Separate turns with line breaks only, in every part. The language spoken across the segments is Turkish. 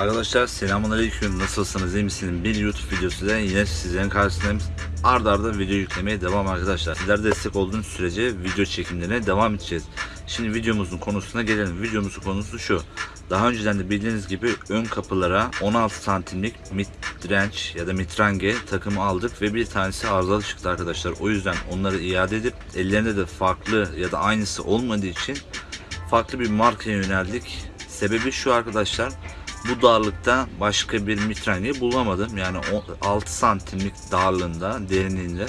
Arkadaşlar selamünaleyküm nasılsınız? İyi misiniz? Bir YouTube videosuyla yine sizlerin karşısındayım. Arda arda video yüklemeye devam arkadaşlar. Sizler destek olduğunuz sürece video çekimlerine devam edeceğiz. Şimdi videomuzun konusuna gelelim. Videomuzun konusu şu. Daha önceden de bildiğiniz gibi ön kapılara 16 santimlik midrange ya da mitrange takımı aldık ve bir tanesi arızalı çıktı arkadaşlar. O yüzden onları iade edip ellerinde de farklı ya da aynısı olmadığı için farklı bir markaya yöneldik. Sebebi şu arkadaşlar bu darlıkta başka bir mitrange bulamadım. Yani o- 6 santimlik darlığında, derinliğinde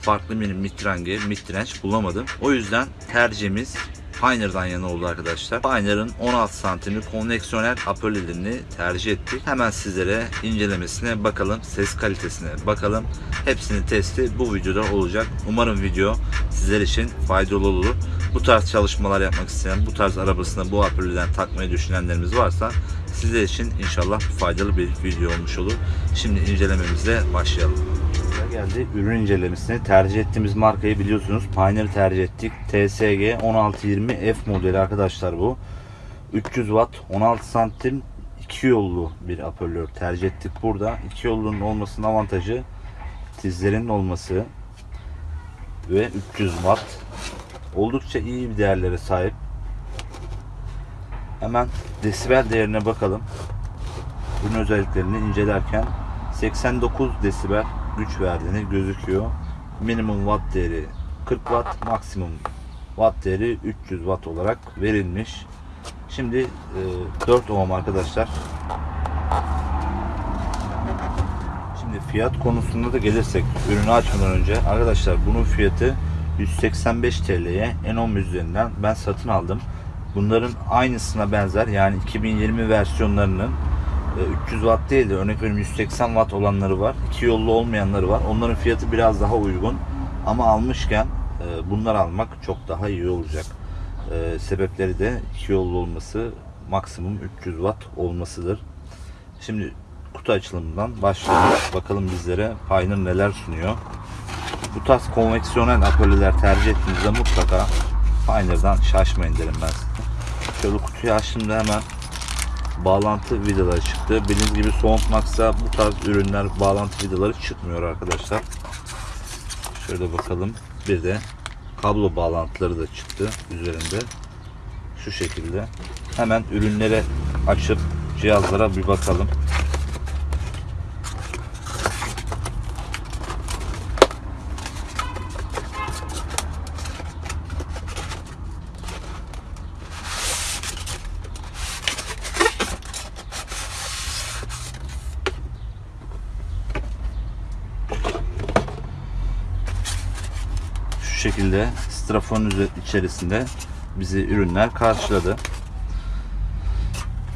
farklı bir mitrange, mitrenç bulamadım. O yüzden tercihimiz Pioneer'dan yana oldu arkadaşlar. Pioneer'ın 16 santimlik konveksiyonel apölelerini tercih ettik. Hemen sizlere incelemesine bakalım, ses kalitesine bakalım. Hepsinin testi bu videoda olacak. Umarım video sizler için faydalı olur. Bu tarz çalışmalar yapmak isteyen, bu tarz arabasına bu apöleden takmayı düşünenlerimiz varsa sizler için inşallah faydalı bir video olmuş olur. Şimdi incelememize başlayalım. Geldi ürün incelemesine tercih ettiğimiz markayı biliyorsunuz Pioneer tercih ettik. TSG 1620 F modeli arkadaşlar bu. 300 watt 16 santim iki yollu bir apörlör tercih ettik burada. iki yollunun olmasının avantajı tizlerin olması ve 300 watt oldukça iyi bir değerlere sahip. Hemen desibel değerine bakalım. Ürün özelliklerini incelerken 89 desibel güç verdiğini gözüküyor. Minimum watt değeri 40 watt, maksimum watt değeri 300 watt olarak verilmiş. Şimdi e, 4 ohm arkadaşlar. Şimdi fiyat konusunda da gelirsek ürünü açmadan önce arkadaşlar bunun fiyatı 185 TL'ye N10 üzerinden ben satın aldım. Bunların aynısına benzer yani 2020 versiyonlarının e, 300 watt değil de örnek veriyorum 180 watt olanları var. iki yollu olmayanları var. Onların fiyatı biraz daha uygun. Ama almışken e, bunlar almak çok daha iyi olacak. E, sebepleri de iki yollu olması maksimum 300 watt olmasıdır. Şimdi kutu açılımından başlıyoruz. Bakalım bizlere Pioneer neler sunuyor. Bu tarz konveksiyonel apölyeler tercih ettiğinizde mutlaka Pioneer'dan şaşmayın derim ben. Şöyle kutuyu açtığımda hemen bağlantı vidaları çıktı. Bildiğiniz gibi Soundmax'ta bu tarz ürünler bağlantı vidaları çıkmıyor arkadaşlar. Şöyle bakalım. Bir de kablo bağlantıları da çıktı üzerinde. Şu şekilde. Hemen ürünlere açıp cihazlara bir bakalım. Şu şekilde strafonun üze- içerisinde bizi ürünler karşıladı.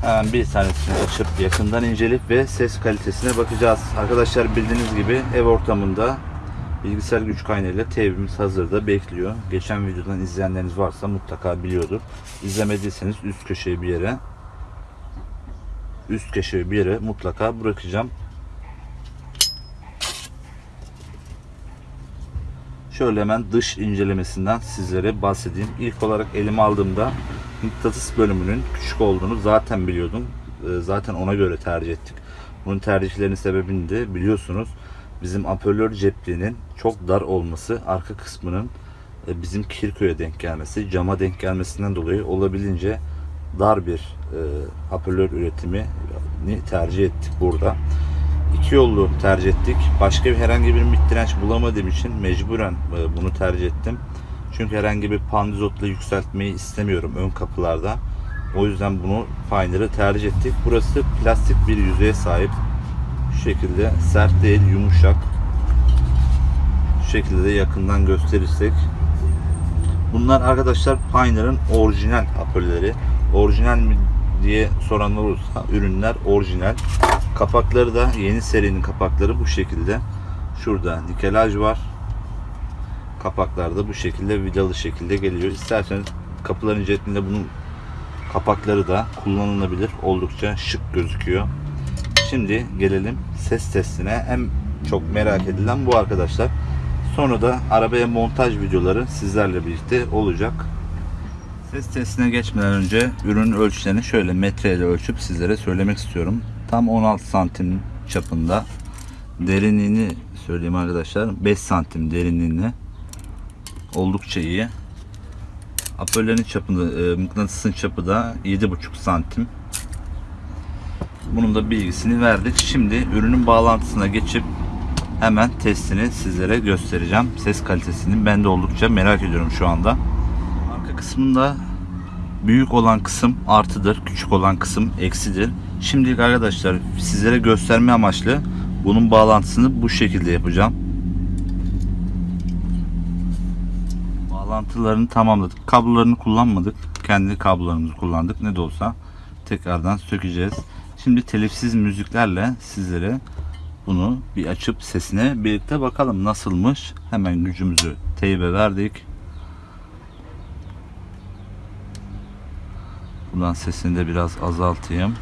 Hemen bir tanesini açıp yakından inceleyip ve ses kalitesine bakacağız. Arkadaşlar bildiğiniz gibi ev ortamında bilgisayar güç kaynağıyla TV'miz hazırda bekliyor. Geçen videodan izleyenleriniz varsa mutlaka biliyordur. İzlemediyseniz üst köşeye bir yere üst köşeye bir yere mutlaka bırakacağım. Şöyle hemen dış incelemesinden sizlere bahsedeyim. İlk olarak elime aldığımda mıknatıs bölümünün küçük olduğunu zaten biliyordum. Ee, Zaten ona göre tercih ettik. Bunun tercihlerinin sebebini de biliyorsunuz. Bizim apörlör cepliğinin çok dar olması, arka kısmının e, bizim Kirköy'e denk gelmesi, cama denk gelmesinden dolayı olabildiğince dar bir e, üretimini tercih ettik burada. İki yollu tercih ettik. Başka bir herhangi bir mid direnç bulamadığım için mecburen e, bunu tercih ettim. Çünkü herhangi bir pandizotla yükseltmeyi istemiyorum ön kapılarda. O yüzden bunu Pioneer'ı tercih ettik. Burası plastik bir yüzeye sahip. Şu şekilde sert değil, yumuşak. Şu şekilde de yakından gösterirsek. Bunlar arkadaşlar Pioneer'ın orijinal apölleri. Orijinal diye soranlar olursa ürünler orijinal. Kapakları da yeni serinin kapakları bu şekilde. Şurada nikelaj var. Kapaklar da bu şekilde vidalı şekilde geliyor. İsterseniz kapıların cetinde bunun kapakları da kullanılabilir. Oldukça şık gözüküyor. Şimdi gelelim ses testine. En çok merak edilen bu arkadaşlar. Sonra da arabaya montaj videoları sizlerle birlikte olacak. Ses testine geçmeden önce ürünün ölçülerini şöyle metreyle ölçüp sizlere söylemek istiyorum. Tam 16 santim çapında. Derinliğini söyleyeyim arkadaşlar. 5 santim derinliğine. Oldukça iyi. Apöllerin çapında, e, mıknatısın çapı da 7,5 santim. Bunun da bilgisini verdik. Şimdi ürünün bağlantısına geçip hemen testini sizlere göstereceğim. Ses kalitesini ben de oldukça merak ediyorum şu anda. Kısmında büyük olan kısım artıdır, küçük olan kısım eksidir. Şimdilik arkadaşlar sizlere gösterme amaçlı bunun bağlantısını bu şekilde yapacağım. Bağlantılarını tamamladık. Kablolarını kullanmadık. Kendi kablolarımızı kullandık. Ne de olsa tekrardan sökeceğiz. Şimdi telifsiz müziklerle sizlere bunu bir açıp sesine birlikte bakalım nasılmış. Hemen gücümüzü teybe verdik. Buradan sesini de biraz azaltayım.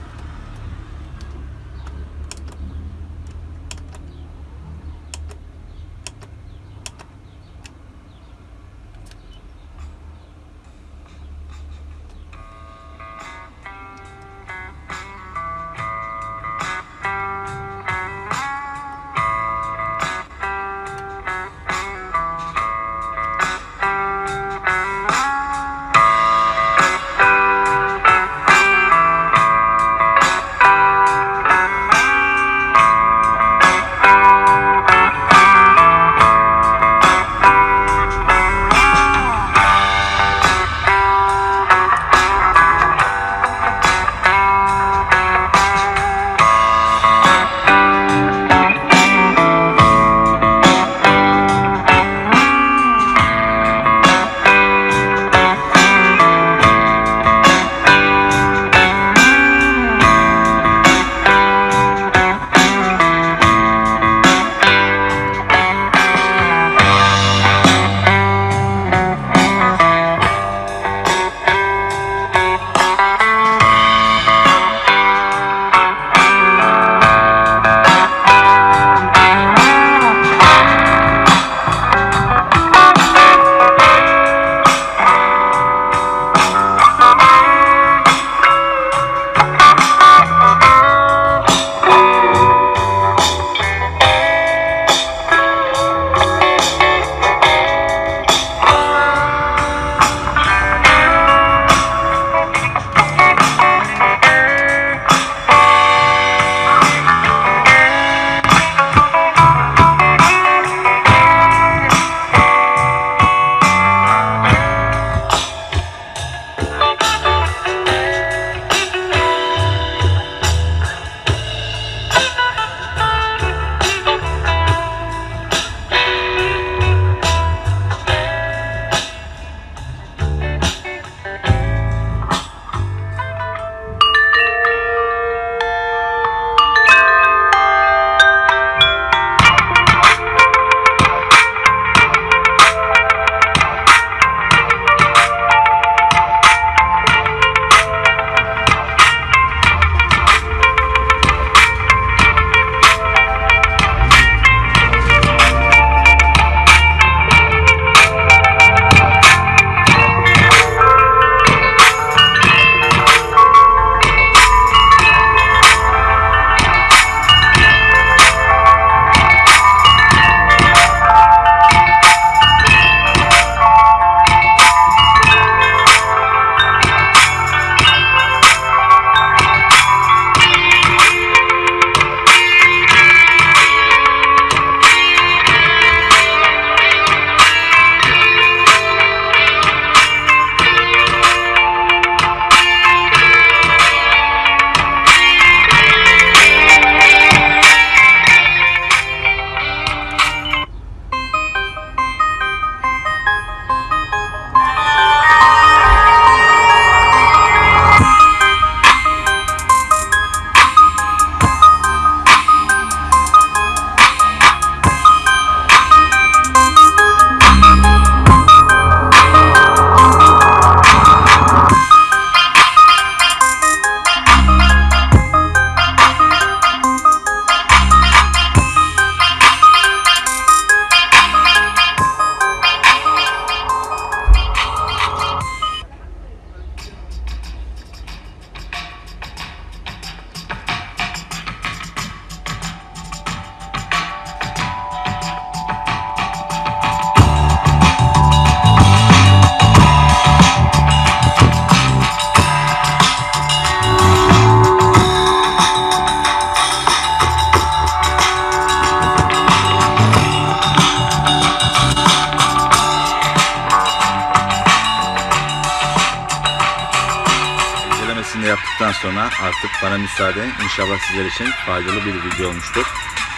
Yaptıktan sonra artık bana müsaade. İnşallah sizler için faydalı bir video olmuştur.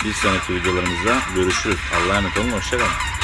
Bir sonraki videolarımızda görüşürüz. Allah'a emanet olun. Hoşçakalın.